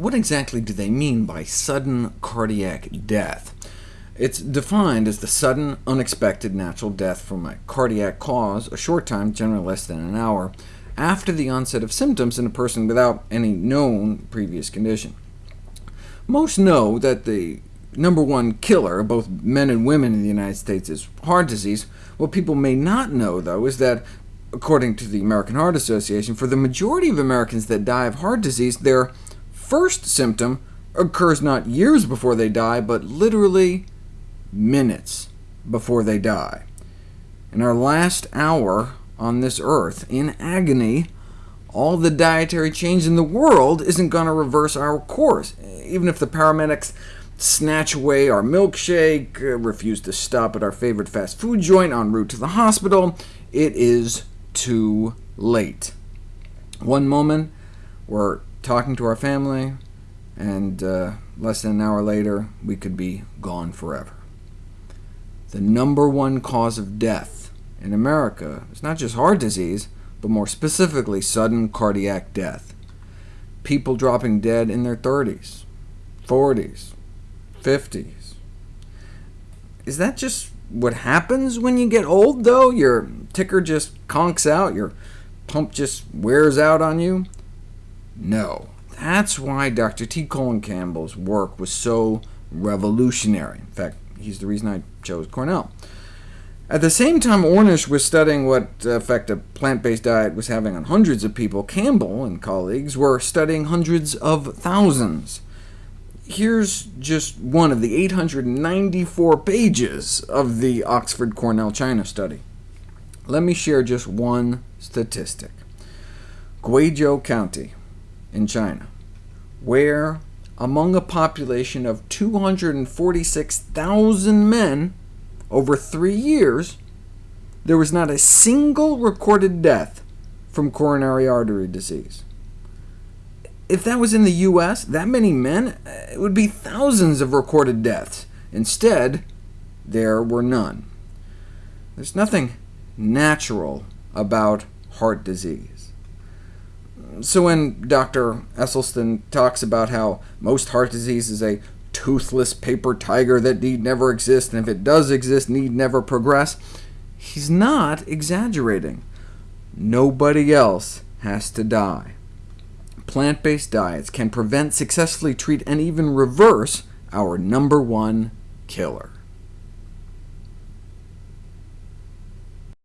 what exactly do they mean by sudden cardiac death? It's defined as the sudden, unexpected natural death from a cardiac cause, a short time, generally less than an hour, after the onset of symptoms in a person without any known previous condition. Most know that the number one killer, of both men and women in the United States, is heart disease. What people may not know, though, is that, according to the American Heart Association, for the majority of Americans that die of heart disease, their first symptom occurs not years before they die, but literally minutes before they die. In our last hour on this earth, in agony, all the dietary change in the world isn't going to reverse our course. Even if the paramedics snatch away our milkshake, uh, refuse to stop at our favorite fast food joint en route to the hospital, it is too late. One moment, we're talking to our family, and uh, less than an hour later, we could be gone forever. The number one cause of death in America is not just heart disease, but more specifically sudden cardiac death. People dropping dead in their 30s, 40s, 50s. Is that just what happens when you get old, though? Your ticker just conks out, your pump just wears out on you? No. That's why Dr. T. Colin Campbell's work was so revolutionary. In fact, he's the reason I chose Cornell. At the same time Ornish was studying what uh, effect a plant-based diet was having on hundreds of people, Campbell and colleagues were studying hundreds of thousands. Here's just one of the 894 pages of the Oxford-Cornell China study. Let me share just one statistic. Guizhou County in China, where among a population of 246,000 men over three years, there was not a single recorded death from coronary artery disease. If that was in the U.S., that many men, it would be thousands of recorded deaths. Instead, there were none. There's nothing natural about heart disease. So when Dr. Esselstyn talks about how most heart disease is a toothless paper tiger that need never exist, and if it does exist, need never progress, he's not exaggerating. Nobody else has to die. Plant-based diets can prevent, successfully treat, and even reverse our number one killer.